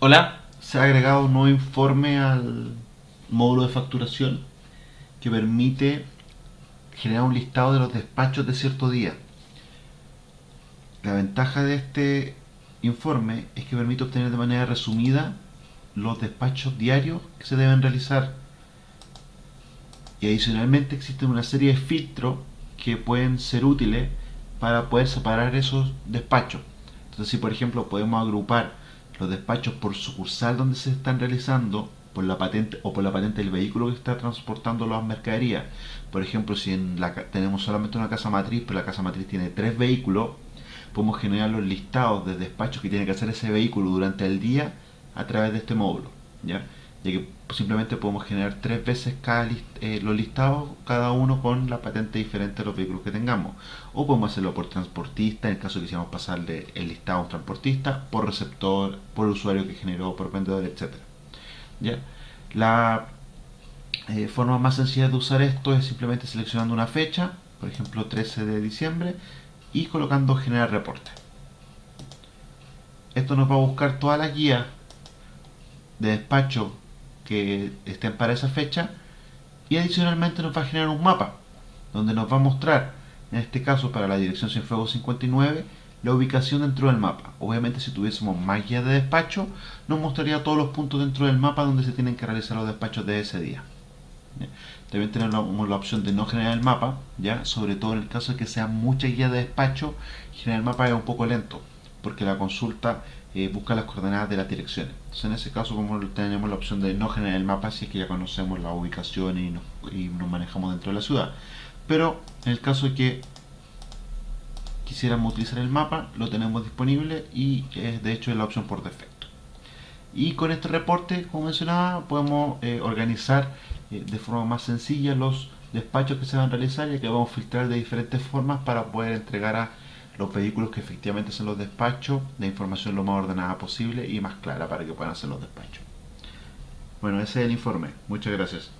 Hola, se ha agregado un nuevo informe al módulo de facturación que permite generar un listado de los despachos de cierto día. La ventaja de este informe es que permite obtener de manera resumida los despachos diarios que se deben realizar y adicionalmente existen una serie de filtros que pueden ser útiles para poder separar esos despachos. Entonces si por ejemplo podemos agrupar los despachos por sucursal donde se están realizando por la patente o por la patente del vehículo que está transportando las mercaderías. Por ejemplo, si en la, tenemos solamente una casa matriz, pero la casa matriz tiene tres vehículos, podemos generar los listados de despachos que tiene que hacer ese vehículo durante el día a través de este módulo. ¿ya? Simplemente podemos generar tres veces cada eh, los listados, cada uno con la patente diferente de los vehículos que tengamos. O podemos hacerlo por transportista, en el caso que quisiéramos pasarle el listado a un transportista, por receptor, por usuario que generó, por vendedor, etc. ¿Ya? La eh, forma más sencilla de usar esto es simplemente seleccionando una fecha, por ejemplo 13 de diciembre, y colocando generar reporte. Esto nos va a buscar todas las guías de despacho que estén para esa fecha y adicionalmente nos va a generar un mapa donde nos va a mostrar en este caso para la dirección Cienfuegos 59 la ubicación dentro del mapa. Obviamente si tuviésemos más guías de despacho nos mostraría todos los puntos dentro del mapa donde se tienen que realizar los despachos de ese día. También tenemos la opción de no generar el mapa ya sobre todo en el caso de que sean muchas guías de despacho generar el mapa es un poco lento porque la consulta eh, busca las coordenadas de las direcciones. Entonces en ese caso como tenemos la opción de no generar el mapa si es que ya conocemos la ubicación y nos, manejamos dentro de la ciudad. Pero en el caso de que quisiéramos utilizar el mapa, lo tenemos disponible y es de hecho es la opción por defecto. Y con este reporte, como mencionaba, podemos eh, organizar eh, de forma más sencilla los despachos que se van a realizar y que vamos a filtrar de diferentes formas para poder entregar a los vehículos que efectivamente son los despachos, la información lo más ordenada posible y más clara para que puedan hacer los despachos. Bueno, ese es el informe. Muchas gracias.